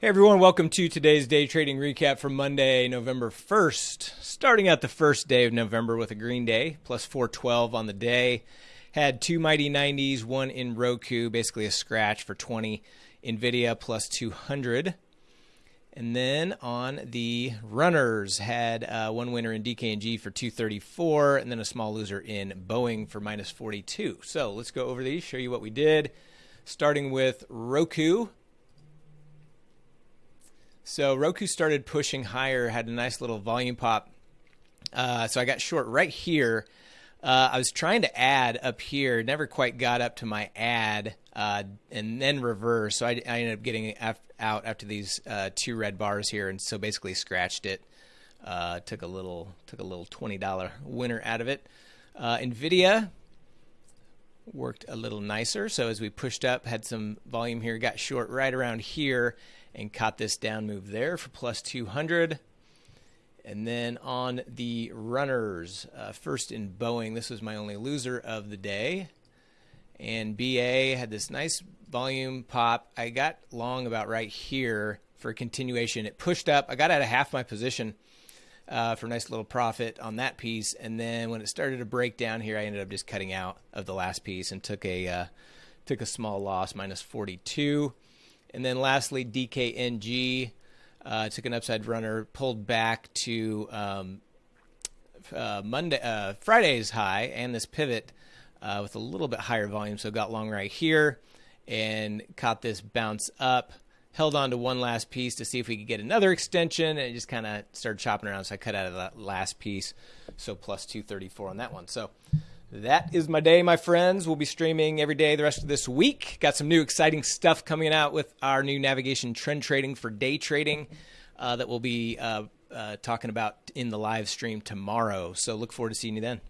Hey everyone, welcome to today's day trading recap for Monday, November 1st. Starting out the first day of November with a green day, plus 412 on the day. Had two mighty 90s, one in Roku, basically a scratch for 20. Nvidia plus 200. And then on the runners, had uh, one winner in DKNG for 234, and then a small loser in Boeing for minus 42. So let's go over these, show you what we did. Starting with Roku. So Roku started pushing higher, had a nice little volume pop. Uh, so I got short right here. Uh, I was trying to add up here, never quite got up to my add, uh, and then reverse. So I, I, ended up getting out after these uh, two red bars here, and so basically scratched it. Uh, took a little took a little twenty dollar winner out of it. Uh, Nvidia worked a little nicer. So as we pushed up, had some volume here, got short right around here and caught this down move there for plus 200. And then on the runners, uh, first in Boeing, this was my only loser of the day. And BA had this nice volume pop. I got long about right here for continuation. It pushed up. I got out of half my position uh, for a nice little profit on that piece. And then when it started to break down here, I ended up just cutting out of the last piece and took a uh, took a small loss, minus 42. And then lastly, DKNG uh, took an upside runner, pulled back to um, uh, Monday, uh, Friday's high, and this pivot uh, with a little bit higher volume. So got long right here and caught this bounce up. Held on to one last piece to see if we could get another extension, and just kind of started chopping around. So I cut out of that last piece, so plus 234 on that one. So that is my day, my friends. We'll be streaming every day the rest of this week. Got some new exciting stuff coming out with our new navigation trend trading for day trading uh, that we'll be uh, uh, talking about in the live stream tomorrow. So look forward to seeing you then.